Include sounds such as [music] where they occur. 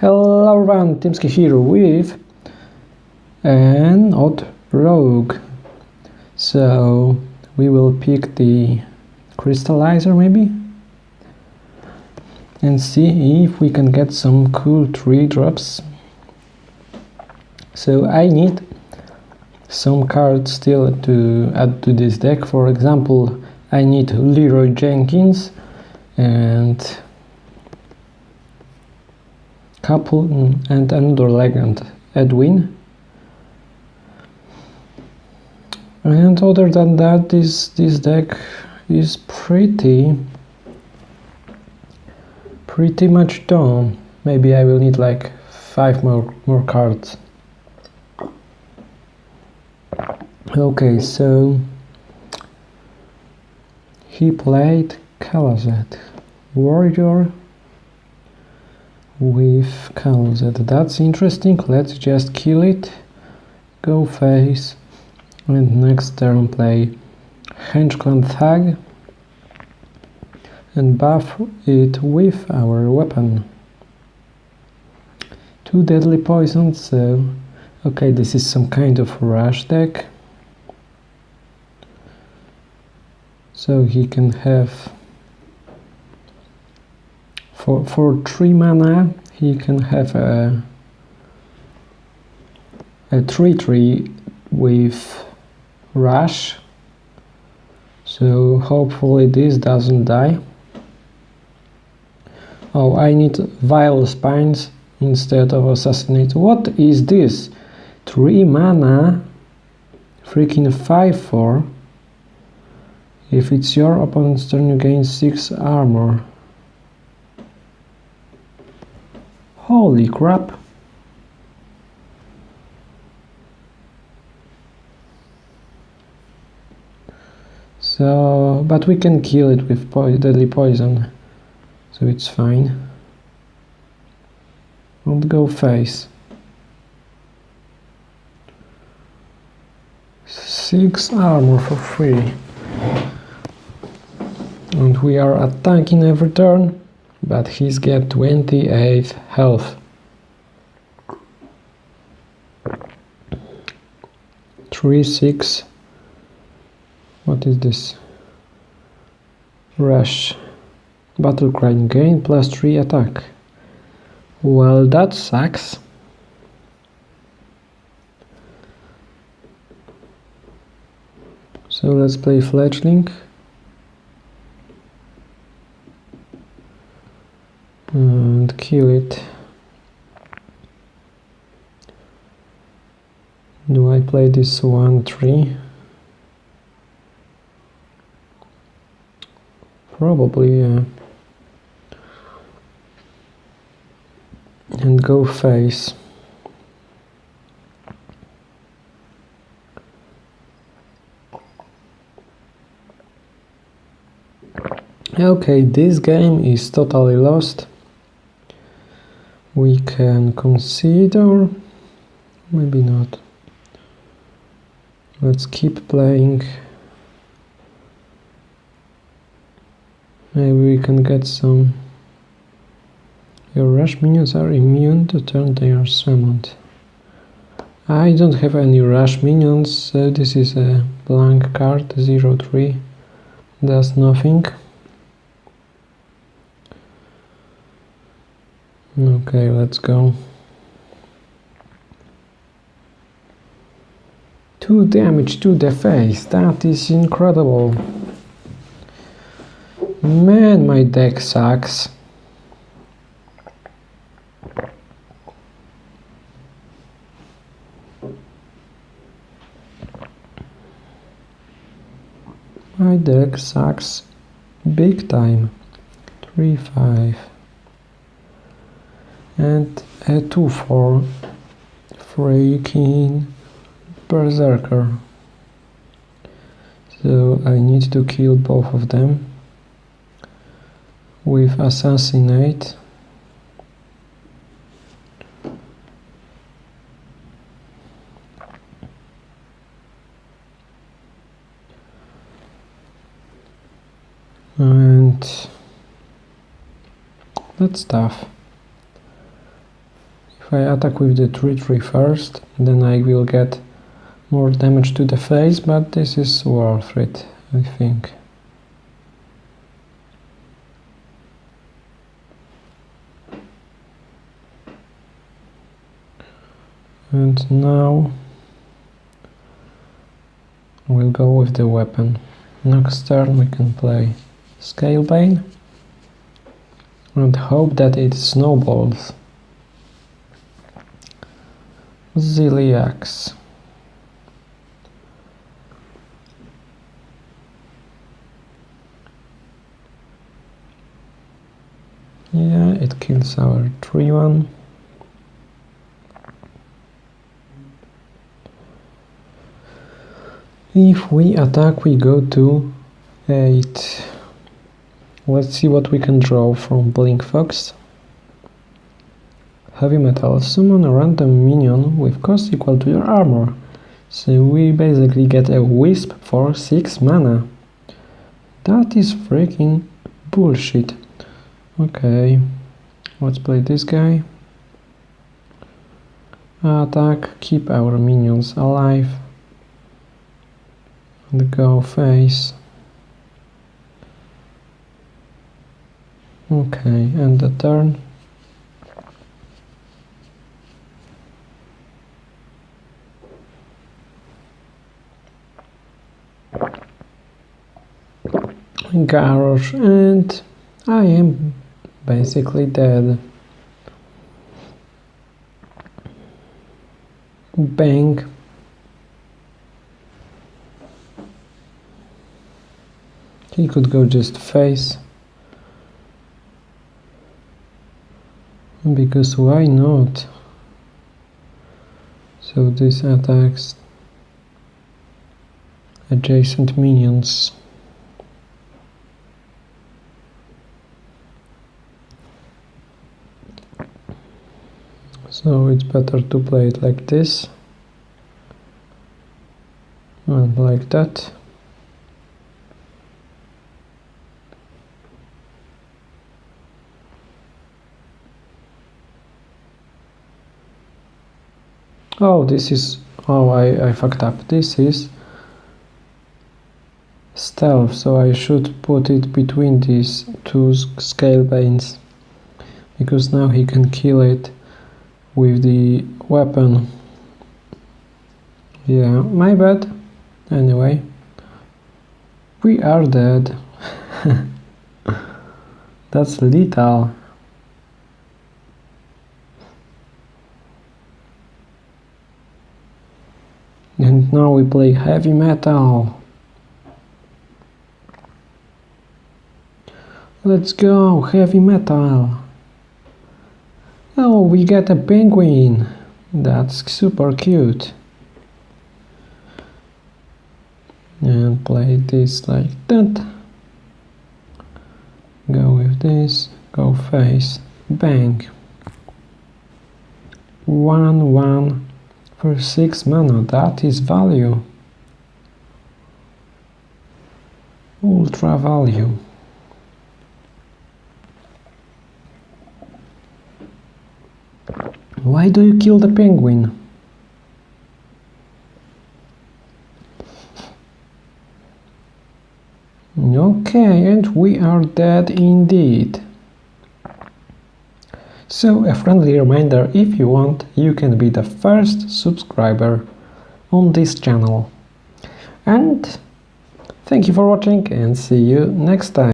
Hello everyone, Timsky here with an odd rogue. So we will pick the crystallizer maybe and see if we can get some cool tree drops. So I need some cards still to add to this deck. For example, I need Leeroy Jenkins and couple and another legend, Edwin. And other than that, this, this deck is pretty, pretty much done. Maybe I will need like five more, more cards. Okay, so he played Kalazet, Warrior with Kalazet. That's interesting. Let's just kill it. Go face. And next turn play Henchclan Thug and buff it with our weapon. Two deadly poisons, so okay, this is some kind of rush deck. So he can have for, for 3 mana he can have a a 3-3 with rush. So hopefully this doesn't die. Oh I need vile spines instead of assassinate. What is this? 3 mana freaking 5-4 if it's your opponent's turn you gain 6 armor Holy crap! So, but we can kill it with po deadly poison, so it's fine. Don't go face. Six armor for free. And we are attacking every turn but he's got 28 health. Three six. What is this? Rush. Battlecry gain plus three attack. Well, that sucks. So let's play fledgling. Mm, and kill it. Do I play this 1-3? probably yeah. And go face. Okay this game is totally lost we can consider maybe not. Let's keep playing. Maybe we can get some. Your rush minions are immune to turn they are summoned I don't have any rush minions. So this is a blank card 03 does nothing Okay, let's go. Two damage to the face, that is incredible. Man, my deck sucks. My deck sucks big time. 3-5 and a 2-4 freaking berserker. So I need to kill both of them with assassinate. And that's tough I attack with the 3-3 first, then I will get more damage to the face, but this is worth it, I think. And now we'll go with the weapon. Next turn we can play Scalebane and hope that it snowballs. Zilliax. Yeah, it kills our 3-1. If we attack, we go to 8. Let's see what we can draw from Blink Fox. Heavy Metal. Summon a random minion with cost equal to your armor. So we basically get a Wisp for 6 mana. That is freaking bullshit. Okay, let's play this guy. Attack, keep our minions alive the go face okay and the turn garage and I am basically dead bang He could go just face. Because why not? So this attacks adjacent minions. So it's better to play it like this and like that. oh this is oh I, I fucked up this is so I should put it between these two Scalebanes because now he can kill it with the weapon. Yeah my bad. Anyway we are dead. [laughs] That's lethal. And now we play heavy metal. Let's go, heavy metal. Oh, we get a penguin. That's super cute. And play this like that. Go with this, go face, bang. One, one, for 6 mana, that is value. Ultra value. Why do you kill the penguin? Okay, and we are dead indeed. So a friendly reminder, if you want, you can be the first subscriber on this channel. And thank you for watching and see you next time.